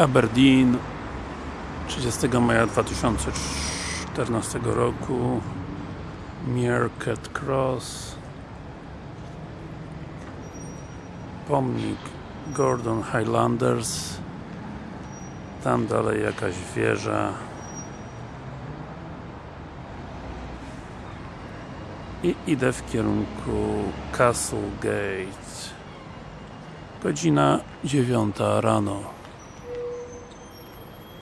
Aberdeen 30 maja 2014 roku Meerkat Cross pomnik Gordon Highlanders tam dalej jakaś wieża. I idę w kierunku Castle Gate godzina dziewiąta rano.